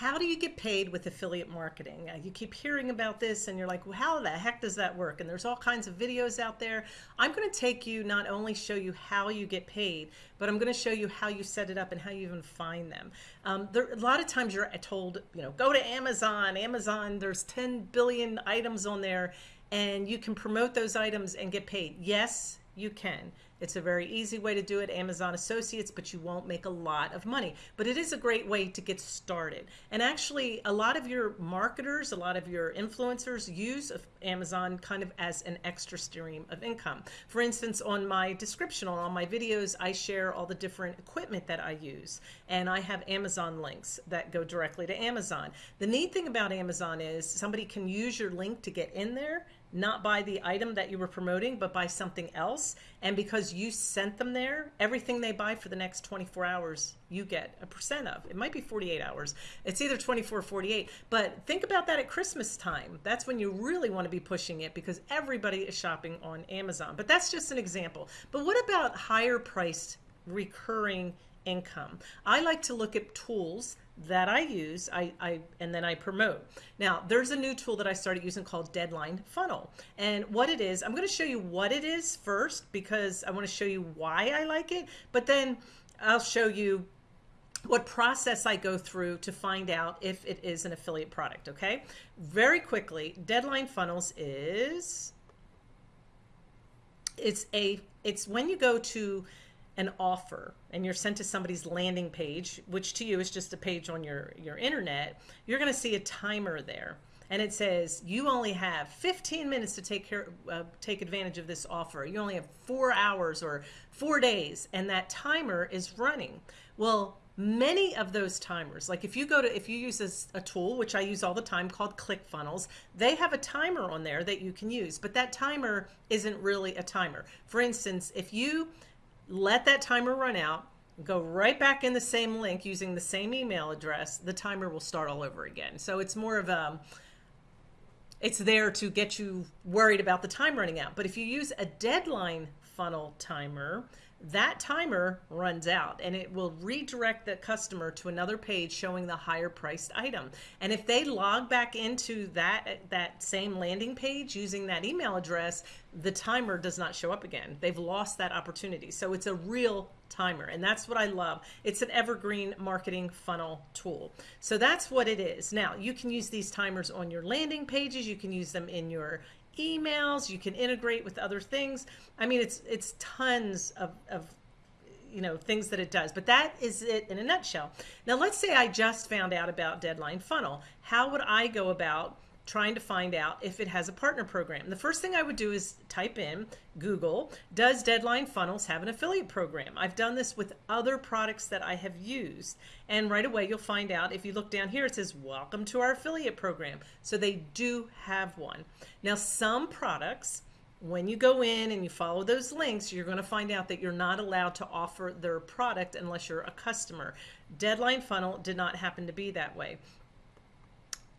how do you get paid with affiliate marketing? Uh, you keep hearing about this and you're like, well, how the heck does that work? And there's all kinds of videos out there. I'm going to take you, not only show you how you get paid, but I'm going to show you how you set it up and how you even find them. Um, there, a lot of times you're told, you know, go to Amazon, Amazon, there's 10 billion items on there and you can promote those items and get paid. Yes, you can. It's a very easy way to do it, Amazon Associates, but you won't make a lot of money. But it is a great way to get started. And actually, a lot of your marketers, a lot of your influencers use Amazon kind of as an extra stream of income. For instance, on my description on my videos, I share all the different equipment that I use. And I have Amazon links that go directly to Amazon. The neat thing about Amazon is somebody can use your link to get in there not by the item that you were promoting, but by something else. And because you sent them there, everything they buy for the next 24 hours, you get a percent of. It might be 48 hours. It's either 24 or 48. But think about that at Christmas time. That's when you really want to be pushing it because everybody is shopping on Amazon. But that's just an example. But what about higher priced recurring income? I like to look at tools that I use, I, I and then I promote. Now, there's a new tool that I started using called Deadline Funnel. And what it is, I'm going to show you what it is first because I want to show you why I like it, but then I'll show you what process I go through to find out if it is an affiliate product, okay? Very quickly, Deadline Funnels is it's a it's when you go to an offer and you're sent to somebody's landing page, which to you is just a page on your, your internet, you're going to see a timer there. And it says you only have 15 minutes to take care, uh, take advantage of this offer. You only have four hours or four days, and that timer is running. Well, many of those timers, like if you go to, if you use a, a tool, which I use all the time called ClickFunnels, they have a timer on there that you can use, but that timer isn't really a timer. For instance, if you let that timer run out, go right back in the same link using the same email address, the timer will start all over again. So it's more of a, it's there to get you worried about the time running out. But if you use a deadline funnel timer, that timer runs out and it will redirect the customer to another page showing the higher priced item. And if they log back into that, that same landing page using that email address, the timer does not show up again. They've lost that opportunity. So it's a real timer and that's what I love. It's an evergreen marketing funnel tool. So that's what it is. Now you can use these timers on your landing pages. You can use them in your emails, you can integrate with other things. I mean, it's it's tons of, of you know things that it does but that is it in a nutshell now let's say i just found out about deadline funnel how would i go about trying to find out if it has a partner program. The first thing I would do is type in Google, does Deadline Funnels have an affiliate program? I've done this with other products that I have used. And right away, you'll find out if you look down here, it says, welcome to our affiliate program. So they do have one. Now, some products, when you go in and you follow those links, you're going to find out that you're not allowed to offer their product unless you're a customer. Deadline Funnel did not happen to be that way.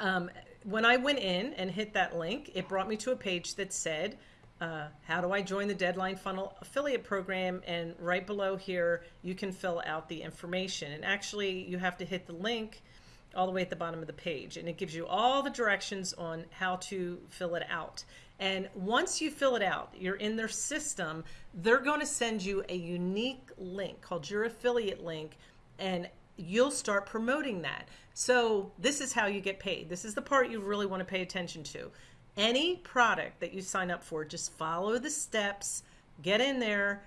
Um, when I went in and hit that link, it brought me to a page that said, uh, how do I join the Deadline Funnel affiliate program? And right below here, you can fill out the information. And actually, you have to hit the link all the way at the bottom of the page. And it gives you all the directions on how to fill it out. And once you fill it out, you're in their system, they're going to send you a unique link called your affiliate link. And you'll start promoting that. So this is how you get paid. This is the part you really want to pay attention to. Any product that you sign up for, just follow the steps, get in there,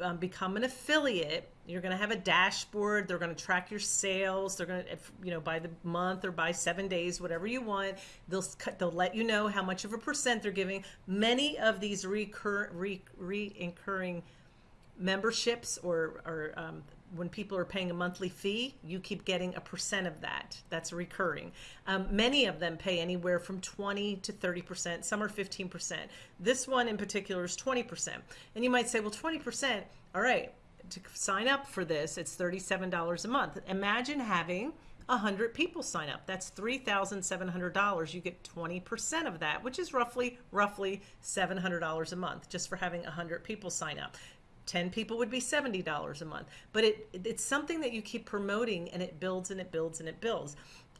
um, become an affiliate. You're going to have a dashboard. They're going to track your sales. They're going to, you know, by the month or by seven days, whatever you want. They'll they'll let you know how much of a percent they're giving. Many of these recur re, re memberships or or um, when people are paying a monthly fee, you keep getting a percent of that. That's recurring. Um, many of them pay anywhere from 20 to 30%. Some are 15%. This one in particular is 20%. And you might say, well, 20%, all right, to sign up for this, it's $37 a month. Imagine having 100 people sign up. That's $3,700. You get 20% of that, which is roughly roughly $700 a month just for having 100 people sign up. 10 people would be $70 a month. But it it's something that you keep promoting and it builds and it builds and it builds.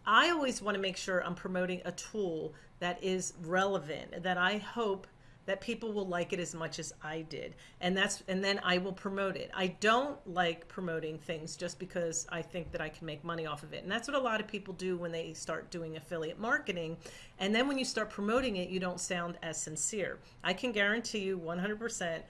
I always want to make sure I'm promoting a tool that is relevant, that I hope that people will like it as much as I did. And that's and then I will promote it. I don't like promoting things just because I think that I can make money off of it. And that's what a lot of people do when they start doing affiliate marketing. And then when you start promoting it, you don't sound as sincere. I can guarantee you 100%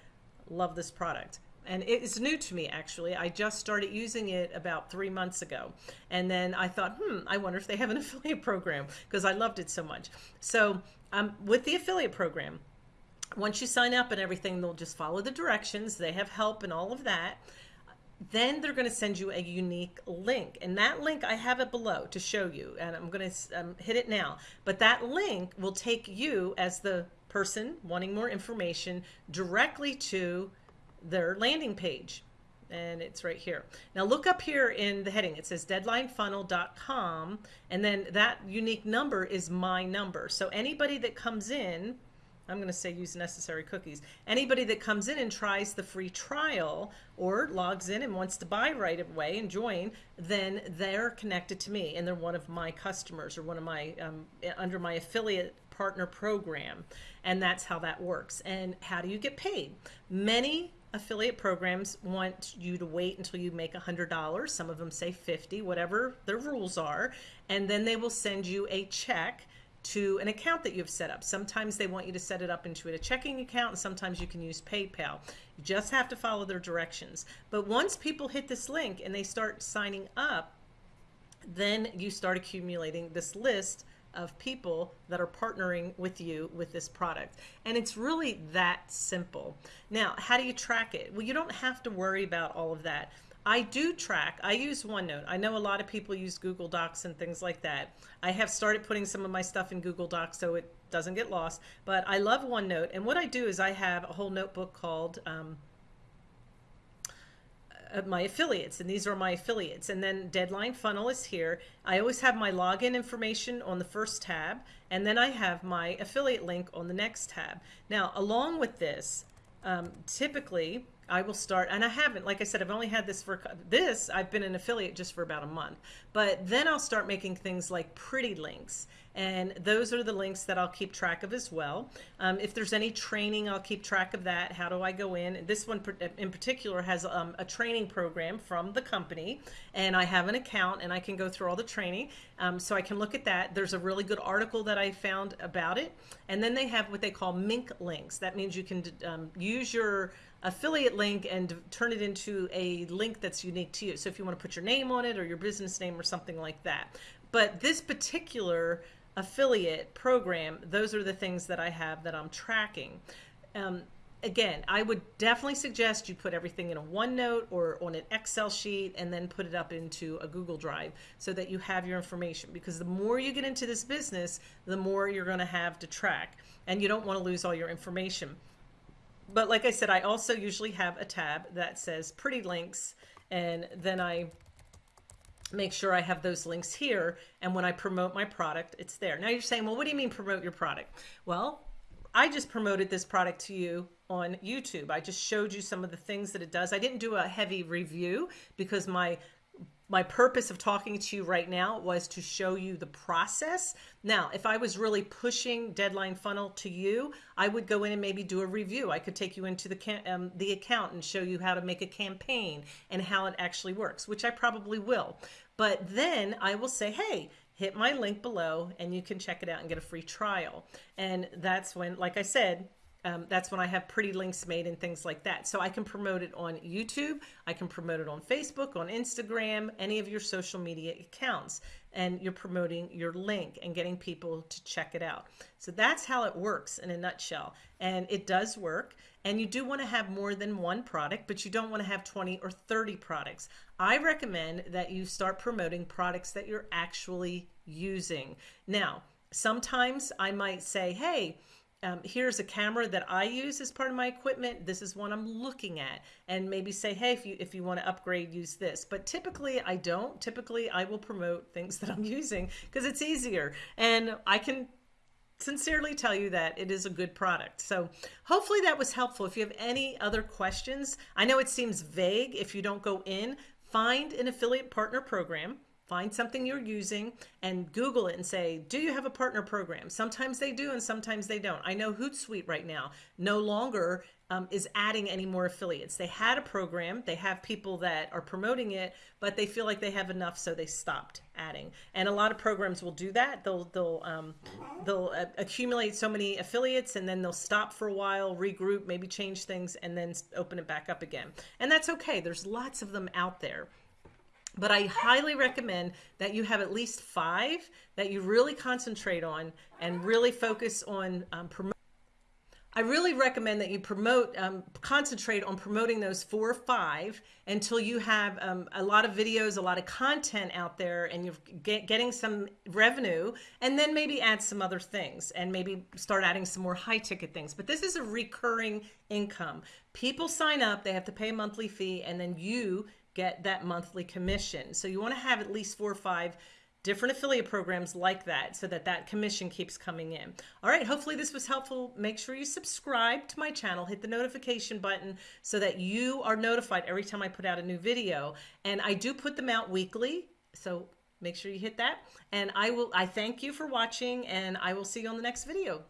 love this product and it's new to me actually. I just started using it about three months ago. And then I thought, hmm, I wonder if they have an affiliate program because I loved it so much. So um, with the affiliate program, once you sign up and everything, they'll just follow the directions. They have help and all of that. Then they're going to send you a unique link. And that link, I have it below to show you. And I'm going to um, hit it now. But that link will take you as the person wanting more information directly to their landing page. And it's right here. Now look up here in the heading. It says deadlinefunnel.com. And then that unique number is my number. So anybody that comes in, I'm going to say use necessary cookies. Anybody that comes in and tries the free trial or logs in and wants to buy right away and join, then they're connected to me and they're one of my customers or one of my, um, under my affiliate partner program. And that's how that works. And how do you get paid? Many affiliate programs want you to wait until you make $100. Some of them say 50, whatever their rules are. And then they will send you a check to an account that you've set up. Sometimes they want you to set it up into a checking account and sometimes you can use PayPal. You just have to follow their directions. But once people hit this link and they start signing up, then you start accumulating this list of people that are partnering with you with this product. And it's really that simple. Now, how do you track it? Well, you don't have to worry about all of that. I do track. I use OneNote. I know a lot of people use Google Docs and things like that. I have started putting some of my stuff in Google Docs so it doesn't get lost. But I love OneNote. And what I do is I have a whole notebook called um, my affiliates and these are my affiliates. And then deadline funnel is here. I always have my login information on the first tab and then I have my affiliate link on the next tab. Now along with this um, typically I will start, and I haven't, like I said, I've only had this for this, I've been an affiliate just for about a month, but then I'll start making things like pretty links. And those are the links that I'll keep track of as well. Um, if there's any training, I'll keep track of that. How do I go in? This one in particular has um, a training program from the company, and I have an account and I can go through all the training. Um, so I can look at that. There's a really good article that I found about it. And then they have what they call mink links. That means you can um, use your affiliate link and turn it into a link that's unique to you. So if you want to put your name on it or your business name or something like that. But this particular affiliate program, those are the things that I have that I'm tracking. Um, again, I would definitely suggest you put everything in a OneNote or on an Excel sheet and then put it up into a Google Drive so that you have your information because the more you get into this business, the more you're going to have to track and you don't want to lose all your information but like I said, I also usually have a tab that says pretty links and then I make sure I have those links here. And when I promote my product, it's there. Now you're saying, well, what do you mean promote your product? Well, I just promoted this product to you on YouTube. I just showed you some of the things that it does. I didn't do a heavy review because my my purpose of talking to you right now was to show you the process. Now, if I was really pushing Deadline Funnel to you, I would go in and maybe do a review. I could take you into the, um, the account and show you how to make a campaign and how it actually works, which I probably will. But then I will say, hey, hit my link below and you can check it out and get a free trial. And that's when, like I said, um, that's when I have pretty links made and things like that. So I can promote it on YouTube. I can promote it on Facebook, on Instagram, any of your social media accounts. And you're promoting your link and getting people to check it out. So that's how it works in a nutshell. And it does work. And you do want to have more than one product, but you don't want to have 20 or 30 products. I recommend that you start promoting products that you're actually using. Now, sometimes I might say, hey, um, here's a camera that I use as part of my equipment. This is one I'm looking at and maybe say, hey, if you, if you want to upgrade, use this. But typically I don't. Typically I will promote things that I'm using because it's easier. And I can sincerely tell you that it is a good product. So hopefully that was helpful. If you have any other questions, I know it seems vague if you don't go in, find an affiliate partner program find something you're using and Google it and say, do you have a partner program? Sometimes they do and sometimes they don't. I know Hootsuite right now no longer um, is adding any more affiliates. They had a program, they have people that are promoting it, but they feel like they have enough, so they stopped adding. And a lot of programs will do that. They'll they'll um, they'll uh, accumulate so many affiliates, and then they'll stop for a while, regroup, maybe change things, and then open it back up again. And that's okay. There's lots of them out there. But I highly recommend that you have at least five that you really concentrate on and really focus on um, promoting. I really recommend that you promote, um, concentrate on promoting those four or five until you have um, a lot of videos, a lot of content out there, and you're get, getting some revenue, and then maybe add some other things and maybe start adding some more high ticket things. But this is a recurring income. People sign up, they have to pay a monthly fee, and then you get that monthly commission. So you want to have at least four or five different affiliate programs like that so that that commission keeps coming in. All right, hopefully this was helpful. Make sure you subscribe to my channel, hit the notification button so that you are notified every time I put out a new video. And I do put them out weekly, so make sure you hit that. And I will I thank you for watching and I will see you on the next video.